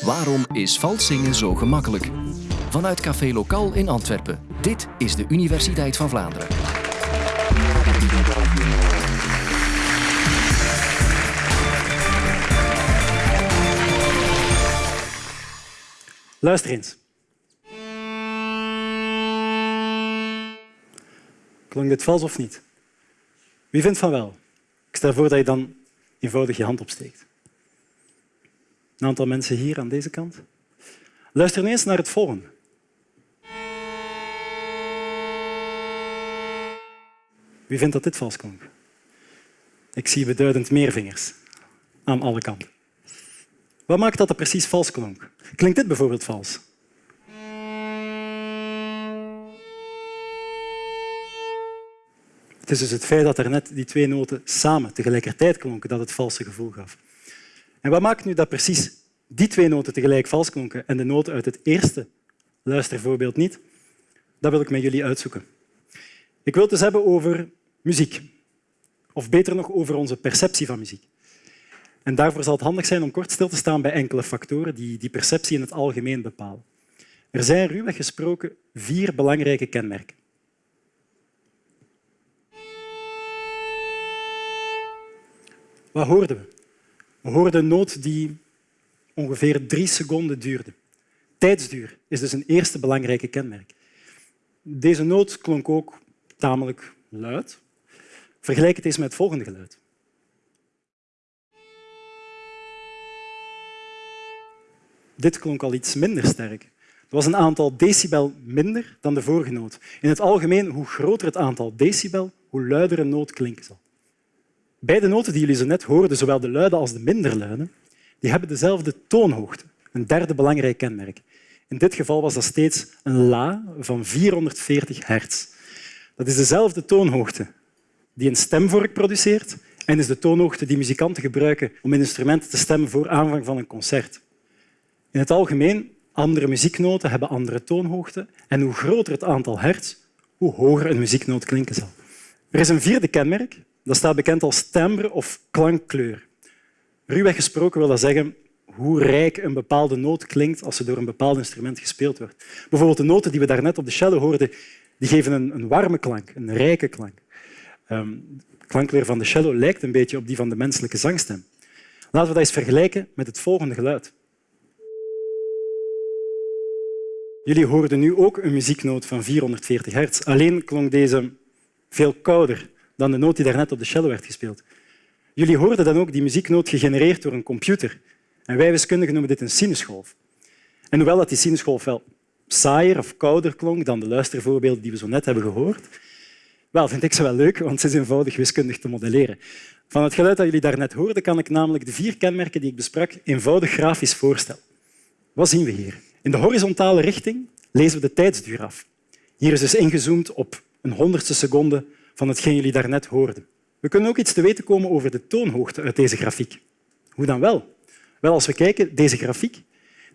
Waarom is vals zingen zo gemakkelijk? Vanuit Café Lokaal in Antwerpen. Dit is de Universiteit van Vlaanderen. Luister eens. Klonk dit vals of niet? Wie vindt van wel? Ik stel voor dat je dan eenvoudig je hand opsteekt. Een aantal mensen hier aan deze kant. Luister eens naar het volgende. Wie vindt dat dit vals klonk? Ik zie beduidend meer vingers aan alle kanten. Wat maakt dat het precies vals klonk? Klinkt dit bijvoorbeeld vals? Het is dus het feit dat er net die twee noten samen tegelijkertijd klonken dat het valse gevoel gaf. En wat maakt nu dat precies die twee noten tegelijk vals klonken en de noten uit het eerste luistervoorbeeld niet? Dat wil ik met jullie uitzoeken. Ik wil het dus hebben over muziek. Of beter nog, over onze perceptie van muziek. En daarvoor zal het handig zijn om kort stil te staan bij enkele factoren die die perceptie in het algemeen bepalen. Er zijn ruwweg gesproken vier belangrijke kenmerken. Wat hoorden we? We hoorden een noot die ongeveer drie seconden duurde. Tijdsduur is dus een eerste belangrijke kenmerk. Deze noot klonk ook tamelijk luid. Vergelijk het eens met het volgende geluid. Dit klonk al iets minder sterk. Het was een aantal decibel minder dan de vorige noot. In het algemeen, hoe groter het aantal decibel, hoe luider een noot klinken zal. Beide noten die jullie zo net hoorden, zowel de luide als de minder luide, die hebben dezelfde toonhoogte, een derde belangrijk kenmerk. In dit geval was dat steeds een la van 440 hertz. Dat is dezelfde toonhoogte die een stemvork produceert en is de toonhoogte die muzikanten gebruiken om instrumenten te stemmen voor aanvang van een concert. In het algemeen, andere muzieknoten hebben andere toonhoogte en hoe groter het aantal hertz, hoe hoger een muzieknoot klinken zal. Er is een vierde kenmerk, dat staat bekend als timbre of klankkleur. Ruwweg gesproken wil dat zeggen hoe rijk een bepaalde noot klinkt als ze door een bepaald instrument gespeeld wordt. Bijvoorbeeld de noten die we daarnet op de cello hoorden, die geven een, een warme klank, een rijke klank. Um, de klankkleur van de cello lijkt een beetje op die van de menselijke zangstem. Laten we dat eens vergelijken met het volgende geluid. Jullie hoorden nu ook een muzieknoot van 440 hertz. Alleen klonk deze veel kouder dan de noot die daarnet op de cello werd gespeeld. Jullie hoorden dan ook die muzieknoot gegenereerd door een computer. En wij wiskundigen noemen dit een sinusgolf. En hoewel dat die sinusgolf wel saaier of kouder klonk dan de luistervoorbeelden die we zo net hebben gehoord, wel, vind ik ze wel leuk, want ze is eenvoudig wiskundig te modelleren. Van het geluid dat jullie daarnet hoorden, kan ik namelijk de vier kenmerken die ik besprak eenvoudig grafisch voorstellen. Wat zien we hier? In de horizontale richting lezen we de tijdsduur af. Hier is dus ingezoomd op een honderdste seconde van hetgeen jullie daarnet hoorden. We kunnen ook iets te weten komen over de toonhoogte uit deze grafiek. Hoe dan wel? Wel, als we kijken, deze grafiek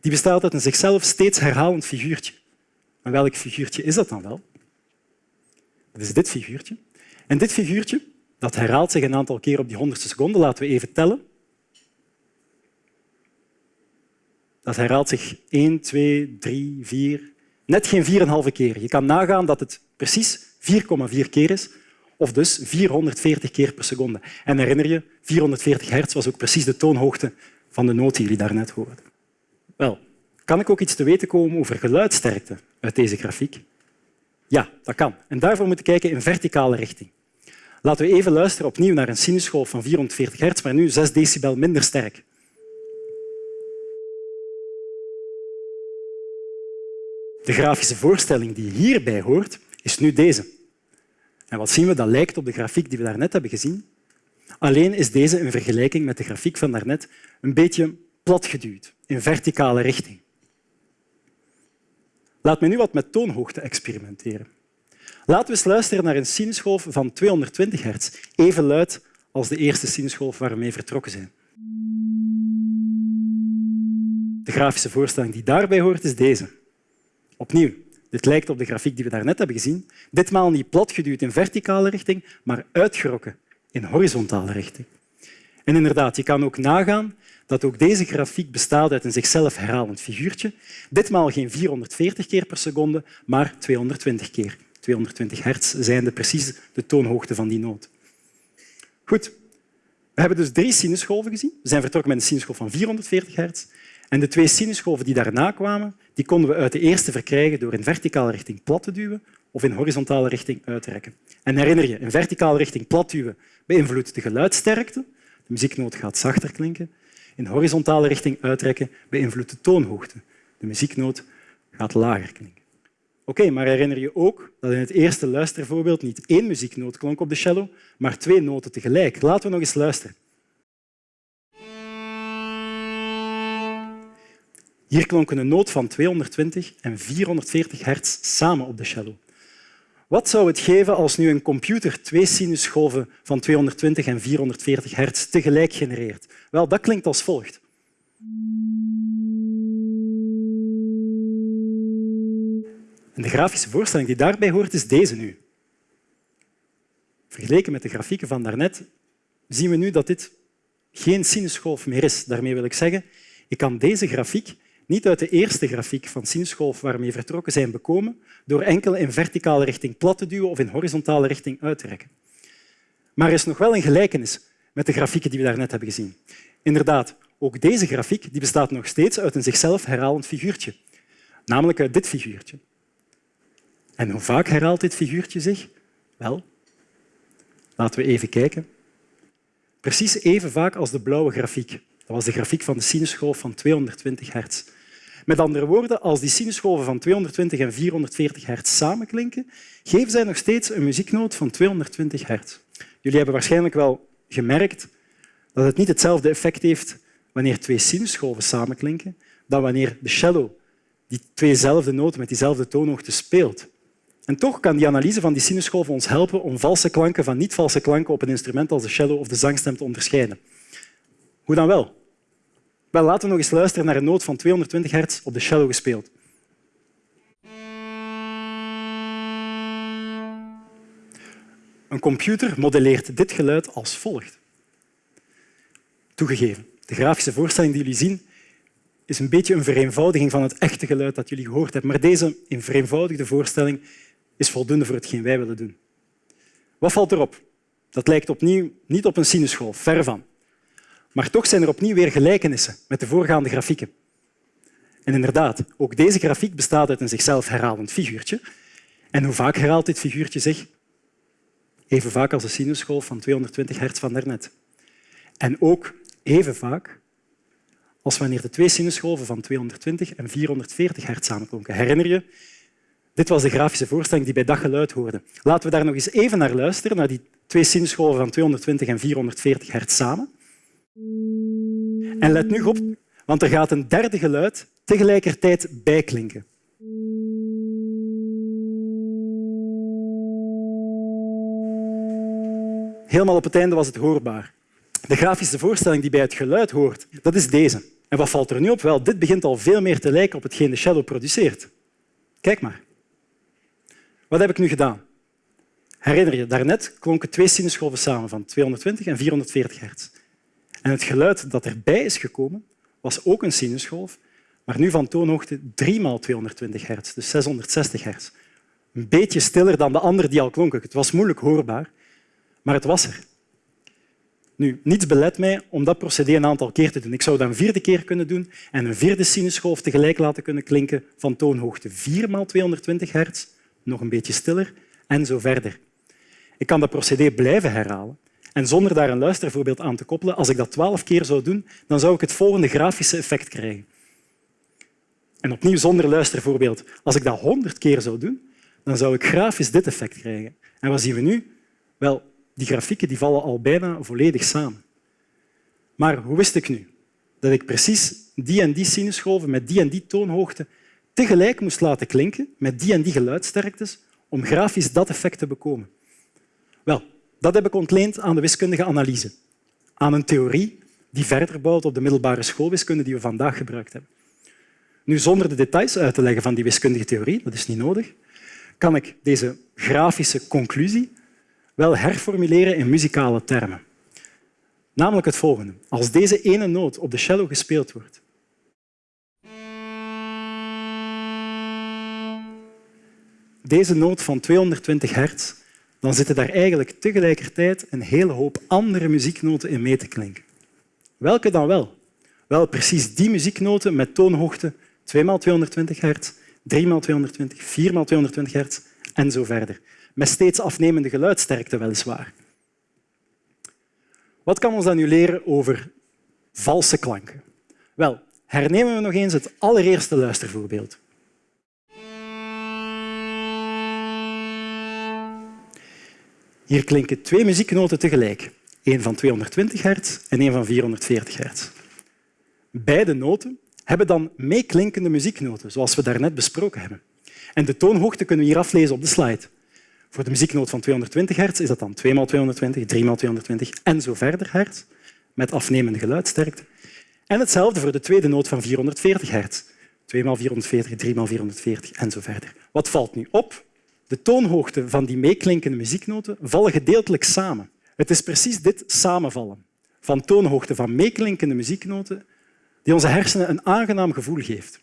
die bestaat uit een zichzelf steeds herhalend figuurtje. Maar welk figuurtje is dat dan wel? Dat is dit figuurtje. En dit figuurtje dat herhaalt zich een aantal keer op die honderdste seconde. Laten we even tellen. Dat herhaalt zich 1, 2, 3, 4, net geen 4,5 keer. Je kan nagaan dat het precies 4,4 keer is, of dus 440 keer per seconde. En herinner je, 440 hertz was ook precies de toonhoogte van de noot die jullie daarnet hoorden. Wel, kan ik ook iets te weten komen over geluidsterkte uit deze grafiek? Ja, dat kan. En daarvoor moeten we kijken in verticale richting. Laten we even luisteren opnieuw naar een sinusgolf van 440 hertz, maar nu 6 decibel minder sterk. De grafische voorstelling die hierbij hoort, is nu deze. En wat zien we? Dat lijkt op de grafiek die we daarnet hebben gezien. Alleen is deze in vergelijking met de grafiek van daarnet een beetje platgeduwd, in verticale richting. Laat me nu wat met toonhoogte experimenteren. Laten we eens luisteren naar een sinusgolf van 220 hertz, even luid als de eerste sinusgolf waar we mee vertrokken zijn. De grafische voorstelling die daarbij hoort is deze. Opnieuw, dit lijkt op de grafiek die we daarnet hebben gezien. Ditmaal niet platgeduwd in verticale richting, maar uitgerokken in horizontale richting. En inderdaad, je kan ook nagaan dat ook deze grafiek bestaat uit een zichzelf herhalend figuurtje. Ditmaal geen 440 keer per seconde, maar 220 keer. 220 hertz zijn de precies de toonhoogte van die noot. Goed, we hebben dus drie sinusgolven gezien. We zijn vertrokken met een sinusgolf van 440 hertz. En de twee sinusgolven die daarna kwamen, die konden we uit de eerste verkrijgen door in verticale richting plat te duwen of in horizontale richting uit te rekken. En herinner je, in verticale richting plat duwen beïnvloedt de geluidsterkte. De muzieknoot gaat zachter klinken. In horizontale richting uitrekken beïnvloedt de toonhoogte. De muzieknoot gaat lager klinken. Oké, maar herinner je ook dat in het eerste luistervoorbeeld niet één muzieknoot klonk op de cello, maar twee noten tegelijk. Laten we nog eens luisteren. Hier klonken een noot van 220 en 440 hertz samen op de cello. Wat zou het geven als nu een computer twee sinusgolven van 220 en 440 hertz tegelijk genereert? Wel, dat klinkt als volgt. En de grafische voorstelling die daarbij hoort is deze nu. Vergeleken met de grafieken van daarnet zien we nu dat dit geen sinusgolf meer is. Daarmee wil ik zeggen, ik kan deze grafiek niet uit de eerste grafiek van sinusgolf waarmee vertrokken zijn bekomen door enkel in verticale richting plat te duwen of in horizontale richting uit te rekken. Maar er is nog wel een gelijkenis met de grafieken die we daarnet hebben gezien. Inderdaad, ook deze grafiek die bestaat nog steeds uit een zichzelf herhalend figuurtje, namelijk uit dit figuurtje. En hoe vaak herhaalt dit figuurtje zich? Wel, laten we even kijken. Precies even vaak als de blauwe grafiek. Dat was de grafiek van de sinusgolf van 220 hertz. Met andere woorden, als die sinusgolven van 220 en 440 hertz samenklinken, geven zij nog steeds een muzieknoot van 220 hertz. Jullie hebben waarschijnlijk wel gemerkt dat het niet hetzelfde effect heeft wanneer twee sinusgolven samenklinken dan wanneer de cello die tweezelfde noten met diezelfde toonhoogte speelt. En toch kan die analyse van die sinusgolven ons helpen om valse klanken van niet-valse klanken op een instrument als de cello of de zangstem te onderscheiden. Hoe dan wel? Wel, laten we nog eens luisteren naar een noot van 220 hertz op de cello gespeeld. Een computer modelleert dit geluid als volgt. Toegegeven, de grafische voorstelling die jullie zien is een beetje een vereenvoudiging van het echte geluid dat jullie gehoord hebben. Maar deze in vereenvoudigde voorstelling is voldoende voor hetgeen wij willen doen. Wat valt erop? Dat lijkt opnieuw niet op een sinusgolf, ver van. Maar toch zijn er opnieuw weer gelijkenissen met de voorgaande grafieken. En inderdaad, ook deze grafiek bestaat uit een zichzelf herhalend figuurtje. En hoe vaak herhaalt dit figuurtje zich? Even vaak als de sinusgolf van 220 hertz van daarnet. En ook even vaak als wanneer de twee sinusgolven van 220 en 440 hertz samenklonken. Herinner je? Dit was de grafische voorstelling die bij dat geluid hoorde. Laten we daar nog eens even naar luisteren, naar die twee sinusgolven van 220 en 440 hertz samen. En let nu op, want er gaat een derde geluid tegelijkertijd bijklinken. Helemaal op het einde was het hoorbaar. De grafische voorstelling die bij het geluid hoort, dat is deze. En wat valt er nu op? Wel, dit begint al veel meer te lijken op hetgeen de cello produceert. Kijk maar. Wat heb ik nu gedaan? Herinner je, daarnet klonken twee sinusgolven samen van 220 en 440 hertz. En het geluid dat erbij is gekomen, was ook een sinusgolf, maar nu van toonhoogte 3 maal 220 hertz, dus 660 hertz. Een beetje stiller dan de andere die al klonken. Het was moeilijk hoorbaar, maar het was er. Nu, niets belet mij om dat procedé een aantal keer te doen. Ik zou dat een vierde keer kunnen doen en een vierde sinusgolf tegelijk laten kunnen klinken van toonhoogte 4 maal 220 hertz, nog een beetje stiller en zo verder. Ik kan dat procedé blijven herhalen en zonder daar een luistervoorbeeld aan te koppelen, als ik dat twaalf keer zou doen, dan zou ik het volgende grafische effect krijgen. En opnieuw zonder luistervoorbeeld. Als ik dat honderd keer zou doen, dan zou ik grafisch dit effect krijgen. En wat zien we nu? Wel, die grafieken die vallen al bijna volledig samen. Maar hoe wist ik nu dat ik precies die en die sinusgolven met die en die toonhoogte tegelijk moest laten klinken met die en die geluidsterktes om grafisch dat effect te bekomen? Wel, dat heb ik ontleend aan de wiskundige analyse, aan een theorie die verder bouwt op de middelbare schoolwiskunde die we vandaag gebruikt hebben. Nu, zonder de details uit te leggen van die wiskundige theorie, dat is niet nodig, kan ik deze grafische conclusie wel herformuleren in muzikale termen. Namelijk het volgende. Als deze ene noot op de cello gespeeld wordt, deze noot van 220 hertz, dan zitten daar eigenlijk tegelijkertijd een hele hoop andere muzieknoten in mee te klinken. Welke dan wel? Wel, precies die muzieknoten met toonhoogte 2 x 220 hertz, 3 x 220, 4 x 220 hertz en zo verder. Met steeds afnemende geluidsterkte weliswaar. Wat kan ons dat nu leren over valse klanken? Wel, hernemen we nog eens het allereerste luistervoorbeeld. Hier klinken twee muzieknoten tegelijk. Eén van 220 hertz en één van 440 hertz. Beide noten hebben dan meeklinkende muzieknoten, zoals we daarnet besproken hebben. En de toonhoogte kunnen we hier aflezen op de slide. Voor de muzieknoot van 220 hertz is dat dan 2 x 220, 3 x 220 en zo verder hertz, met afnemende geluidsterkte. En hetzelfde voor de tweede noot van 440 hertz. 2 x 440, 3 x 440 en zo verder. Wat valt nu op? De toonhoogte van die meeklinkende muzieknoten vallen gedeeltelijk samen. Het is precies dit samenvallen van toonhoogte van meeklinkende muzieknoten die onze hersenen een aangenaam gevoel geeft.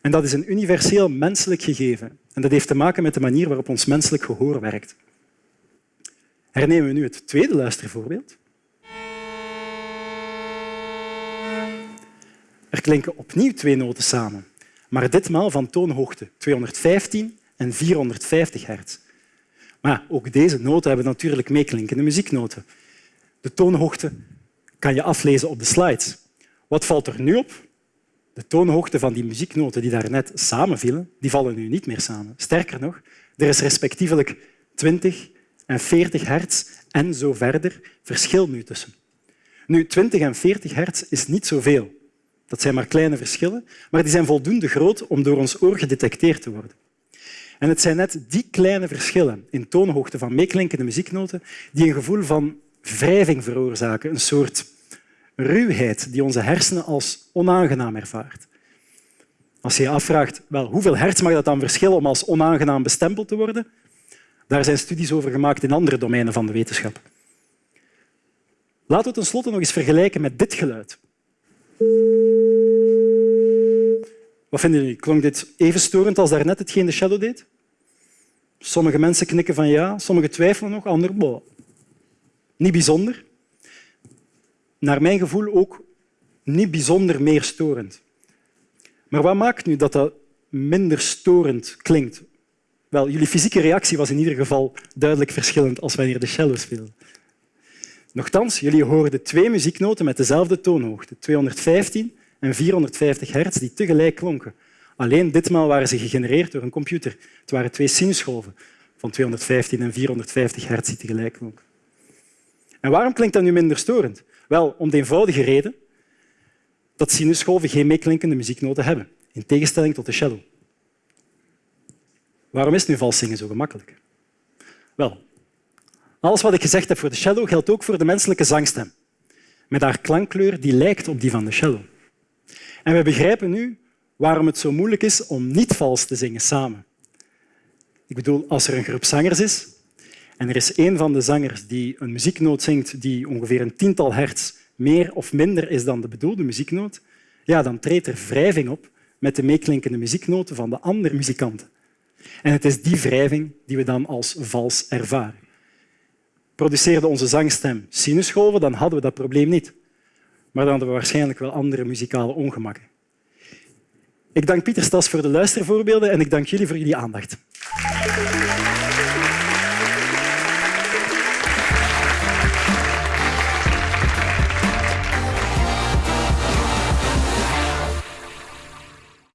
En dat is een universeel menselijk gegeven. En dat heeft te maken met de manier waarop ons menselijk gehoor werkt. Hernemen we nu het tweede luistervoorbeeld. Er klinken opnieuw twee noten samen, maar ditmaal van toonhoogte 215 en 450 hertz. Maar ook deze noten hebben natuurlijk meeklinkende muzieknoten. De toonhoogte kan je aflezen op de slides. Wat valt er nu op? De toonhoogte van die muzieknoten die daarnet samenvielen, die vallen nu niet meer samen. Sterker nog, er is respectievelijk 20 en 40 hertz en zo verder verschil nu tussen. Nu, 20 en 40 hertz is niet zoveel. Dat zijn maar kleine verschillen, maar die zijn voldoende groot om door ons oor gedetecteerd te worden. En het zijn net die kleine verschillen in toonhoogte van meeklinkende muzieknoten die een gevoel van wrijving veroorzaken, een soort ruwheid die onze hersenen als onaangenaam ervaart. Als je je afvraagt wel, hoeveel hertz mag dat dan verschillen om als onaangenaam bestempeld te worden, daar zijn studies over gemaakt in andere domeinen van de wetenschap. Laten we tenslotte nog eens vergelijken met dit geluid. Wat vinden jullie? Klonk dit even storend als daarnet hetgeen de shadow deed? Sommige mensen knikken van ja, sommigen twijfelen nog, anderen boh. Niet bijzonder. Naar mijn gevoel ook niet bijzonder meer storend. Maar wat maakt nu dat dat minder storend klinkt? Wel, jullie fysieke reactie was in ieder geval duidelijk verschillend als wanneer de cello speelde. Nochtans, jullie hoorden twee muzieknoten met dezelfde toonhoogte, 215 en 450 hertz, die tegelijk klonken. Alleen ditmaal waren ze gegenereerd door een computer. Het waren twee sinusgolven van 215 en 450 hertz die tegelijk klonken. En waarom klinkt dat nu minder storend? Wel, om de eenvoudige reden dat sinusgolven geen meeklinkende muzieknoten hebben, in tegenstelling tot de cello. Waarom is nu vals zingen zo gemakkelijk? Wel, alles wat ik gezegd heb voor de cello geldt ook voor de menselijke zangstem, met haar klankkleur die lijkt op die van de cello. En we begrijpen nu waarom het zo moeilijk is om niet vals te zingen samen. Ik bedoel, als er een groep zangers is en er is één van de zangers die een muzieknoot zingt die ongeveer een tiental hertz meer of minder is dan de bedoelde muzieknoot, ja, dan treedt er wrijving op met de meeklinkende muzieknoten van de andere muzikanten. En het is die wrijving die we dan als vals ervaren. Produceerde onze zangstem sinusgolven, dan hadden we dat probleem niet. Maar dan hadden we waarschijnlijk wel andere muzikale ongemakken. Ik dank Pieter Stas voor de luistervoorbeelden en ik dank jullie voor jullie aandacht.